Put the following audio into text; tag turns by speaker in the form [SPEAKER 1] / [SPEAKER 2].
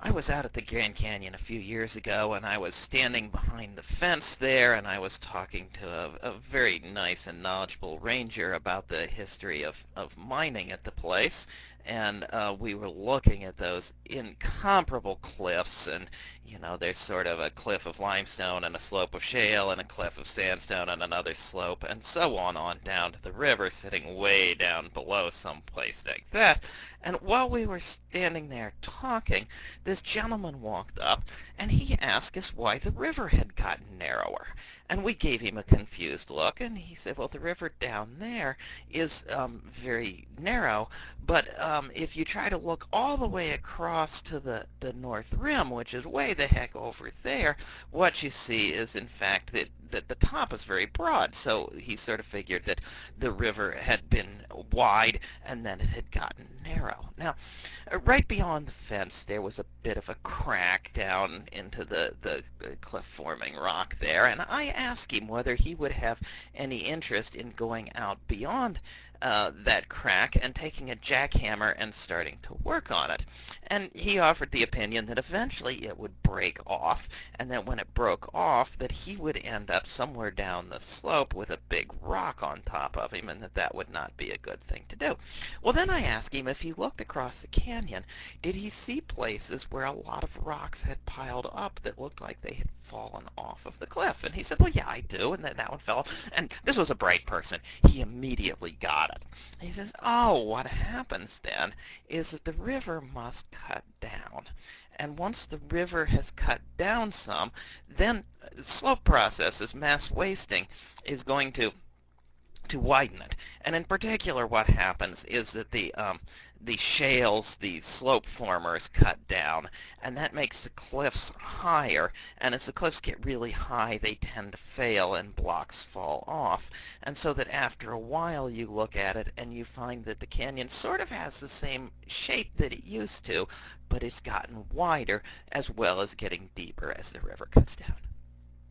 [SPEAKER 1] I was out at the Grand Canyon a few years ago and I was standing behind the fence there and I was talking to a, a very nice and knowledgeable ranger about the history of, of mining at the place. And uh, we were looking at those incomparable cliffs and you know there's sort of a cliff of limestone and a slope of shale and a cliff of sandstone and another slope and so on on down to the river sitting way down below someplace like that and while we were standing there talking this gentleman walked up and he asked us why the river had gotten narrower. And we gave him a confused look, and he said, well, the river down there is um, very narrow, but um, if you try to look all the way across to the, the North Rim, which is way the heck over there, what you see is, in fact, that, that the top is very broad. So he sort of figured that the river had been wide, and then it had gotten narrow. Now, uh, right beyond the fence, there was a bit of a crack down into the, the, the cliff-forming rock there, and I asked him whether he would have any interest in going out beyond uh, that crack and taking a jackhammer and starting to work on it. And he offered the opinion that eventually it would break off, and that when it broke off, that he would end up somewhere down the slope with a big rock on top of him, and that that would not be a good thing to do. Well, then I asked him if he looked across the canyon, did he see places where a lot of rocks had piled up that looked like they had fallen off of the cliff? And he said, well, yeah, I do, and then that one fell. And this was a bright person. He immediately got it. He says, oh, what happens then is that the river must cut down. And once the river has cut down some, then slope processes, mass wasting, is going to to widen it. And in particular, what happens is that the um, the shales, the slope formers cut down, and that makes the cliffs higher. And as the cliffs get really high, they tend to fail and blocks fall off. And so that after a while you look at it and you find that the canyon sort of has the same shape that it used to, but it's gotten wider as well as getting deeper as the river cuts down.